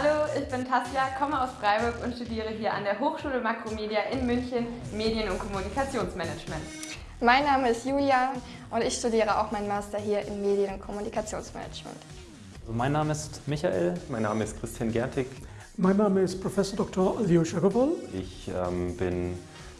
Hallo, ich bin Tasja, komme aus Freiburg und studiere hier an der Hochschule Makromedia in München Medien- und Kommunikationsmanagement. Mein Name ist Julia und ich studiere auch meinen Master hier in Medien- und Kommunikationsmanagement. Also mein Name ist Michael. Mein Name ist Christian Gertig. Mein Name ist Professor Dr. Alyosha Agarwal. Ich ähm, bin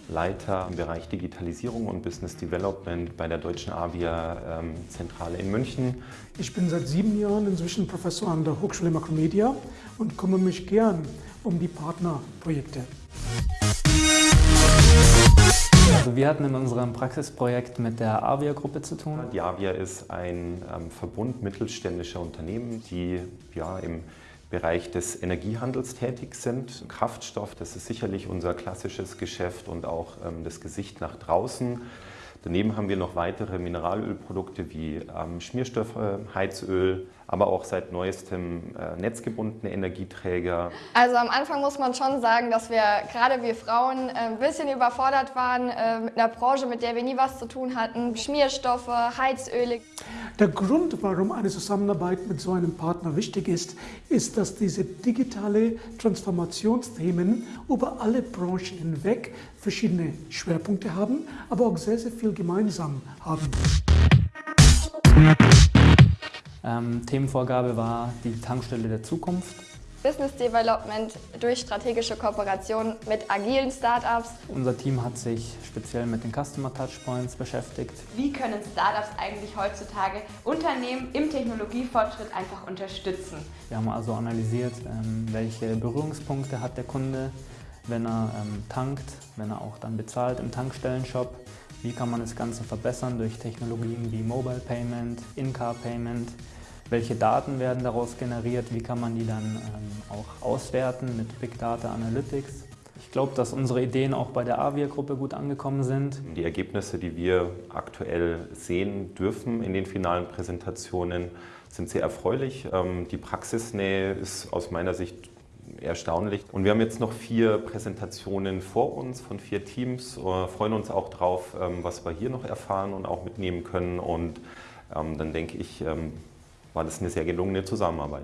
Leiter im Bereich Digitalisierung und Business Development bei der Deutschen Avia ähm, Zentrale in München. Ich bin seit sieben Jahren inzwischen Professor an der Hochschule Makromedia und kümmere mich gern um die Partnerprojekte. Also wir hatten in unserem Praxisprojekt mit der Avia-Gruppe zu tun. Die Avia ist ein ähm, Verbund mittelständischer Unternehmen, die ja, im Bereich des Energiehandels tätig sind. Kraftstoff, das ist sicherlich unser klassisches Geschäft und auch ähm, das Gesicht nach draußen. Daneben haben wir noch weitere Mineralölprodukte wie ähm, Schmierstoffe, Heizöl, aber auch seit neuestem äh, netzgebundene Energieträger. Also am Anfang muss man schon sagen, dass wir, gerade wir Frauen, äh, ein bisschen überfordert waren äh, mit einer Branche, mit der wir nie was zu tun hatten. Schmierstoffe, Heizöle. Der Grund, warum eine Zusammenarbeit mit so einem Partner wichtig ist, ist, dass diese digitale Transformationsthemen über alle Branchen hinweg verschiedene Schwerpunkte haben, aber auch sehr, sehr viel gemeinsam haben. Ähm, Themenvorgabe war die Tankstelle der Zukunft. Business Development durch strategische Kooperation mit agilen Startups. Unser Team hat sich speziell mit den Customer Touchpoints beschäftigt. Wie können Startups eigentlich heutzutage Unternehmen im Technologiefortschritt einfach unterstützen? Wir haben also analysiert, ähm, welche Berührungspunkte hat der Kunde, wenn er ähm, tankt, wenn er auch dann bezahlt im Tankstellenshop. Wie kann man das Ganze verbessern durch Technologien wie Mobile Payment, In-Car Payment, welche Daten werden daraus generiert, wie kann man die dann ähm, auch auswerten mit Big Data Analytics. Ich glaube, dass unsere Ideen auch bei der Avia-Gruppe gut angekommen sind. Die Ergebnisse, die wir aktuell sehen dürfen in den finalen Präsentationen, sind sehr erfreulich. Ähm, die Praxisnähe ist aus meiner Sicht erstaunlich. Und wir haben jetzt noch vier Präsentationen vor uns von vier Teams, Wir freuen uns auch drauf, ähm, was wir hier noch erfahren und auch mitnehmen können. Und dann denke ich, war das eine sehr gelungene Zusammenarbeit.